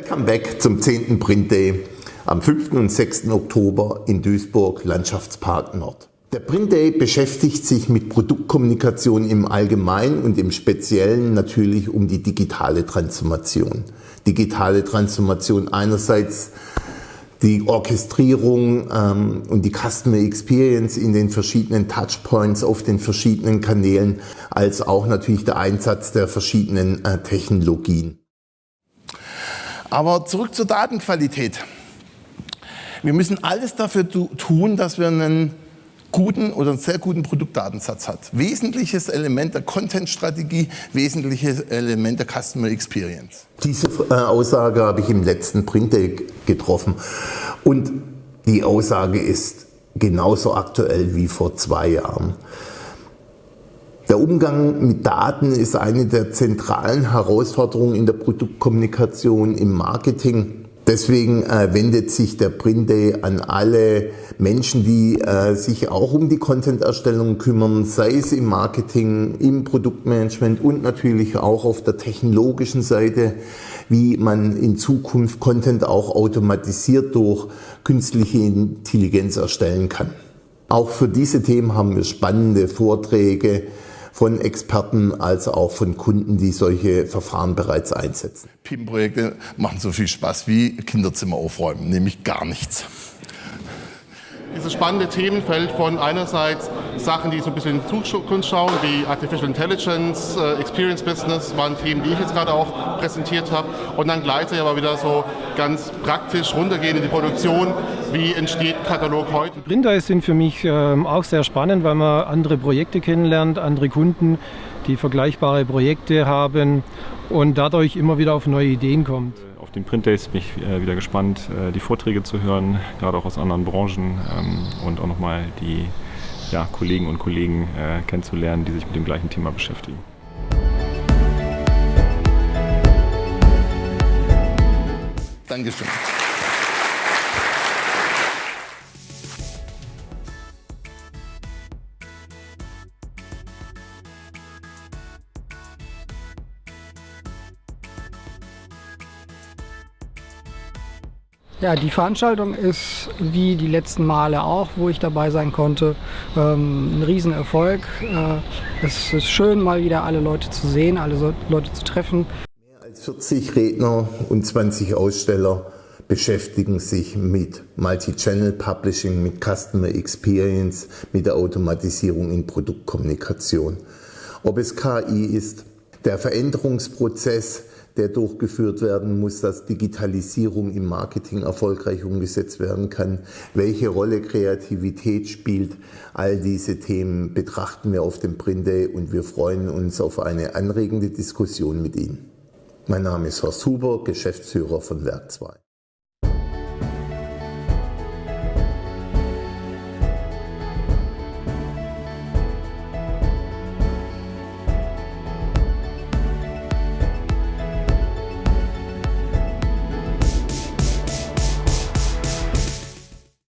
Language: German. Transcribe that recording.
Welcome back zum 10. Print Day am 5. und 6. Oktober in Duisburg Landschaftspark Nord. Der Print Day beschäftigt sich mit Produktkommunikation im Allgemeinen und im Speziellen natürlich um die digitale Transformation. Digitale Transformation einerseits die Orchestrierung ähm, und die Customer Experience in den verschiedenen Touchpoints auf den verschiedenen Kanälen, als auch natürlich der Einsatz der verschiedenen äh, Technologien. Aber zurück zur Datenqualität. Wir müssen alles dafür tun, dass wir einen guten oder einen sehr guten Produktdatensatz hat. Wesentliches Element der Content-Strategie, wesentliches Element der Customer Experience. Diese äh, Aussage habe ich im letzten Print Day getroffen und die Aussage ist genauso aktuell wie vor zwei Jahren. Der Umgang mit Daten ist eine der zentralen Herausforderungen in der Produktkommunikation im Marketing. Deswegen äh, wendet sich der Print Day an alle Menschen, die äh, sich auch um die Content-Erstellung kümmern, sei es im Marketing, im Produktmanagement und natürlich auch auf der technologischen Seite, wie man in Zukunft Content auch automatisiert durch künstliche Intelligenz erstellen kann. Auch für diese Themen haben wir spannende Vorträge, von Experten als auch von Kunden, die solche Verfahren bereits einsetzen. PIM-Projekte machen so viel Spaß wie Kinderzimmer aufräumen, nämlich gar nichts dieses spannende Themenfeld von einerseits Sachen, die so ein bisschen in die Zukunft schauen, wie Artificial Intelligence, äh, Experience Business, waren Themen, die ich jetzt gerade auch präsentiert habe. Und dann gleichzeitig aber wieder so ganz praktisch runtergehen in die Produktion. Wie entsteht Katalog heute? Printer sind für mich ähm, auch sehr spannend, weil man andere Projekte kennenlernt, andere Kunden, die vergleichbare Projekte haben und dadurch immer wieder auf neue Ideen kommt auf den Print Days bin ich äh, wieder gespannt, äh, die Vorträge zu hören, gerade auch aus anderen Branchen ähm, und auch nochmal die ja, Kollegen und Kollegen äh, kennenzulernen, die sich mit dem gleichen Thema beschäftigen. Dankeschön. Ja, die Veranstaltung ist wie die letzten Male auch, wo ich dabei sein konnte, ähm, ein Riesenerfolg. Äh, es ist schön, mal wieder alle Leute zu sehen, alle Leute zu treffen. Mehr als 40 Redner und 20 Aussteller beschäftigen sich mit Multi-Channel Publishing, mit Customer Experience, mit der Automatisierung in Produktkommunikation. Ob es KI ist, der Veränderungsprozess, der durchgeführt werden muss, dass Digitalisierung im Marketing erfolgreich umgesetzt werden kann, welche Rolle Kreativität spielt. All diese Themen betrachten wir auf dem Print Day und wir freuen uns auf eine anregende Diskussion mit Ihnen. Mein Name ist Horst Huber, Geschäftsführer von Werk 2.